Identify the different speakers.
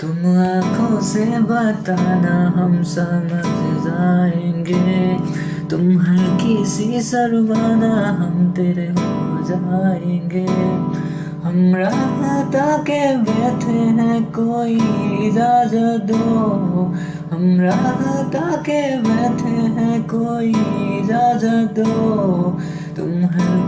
Speaker 1: तुम आँखों से बताना हम समझ जाएँगे। तुम हल्की सी सरवाना हम तेरे हो जाएँगे। हम रात के बैठे हैं, कोई इजाज़त दो। हम रात के बैठे हैं, कोई इजाज़त दो। तुम हल्की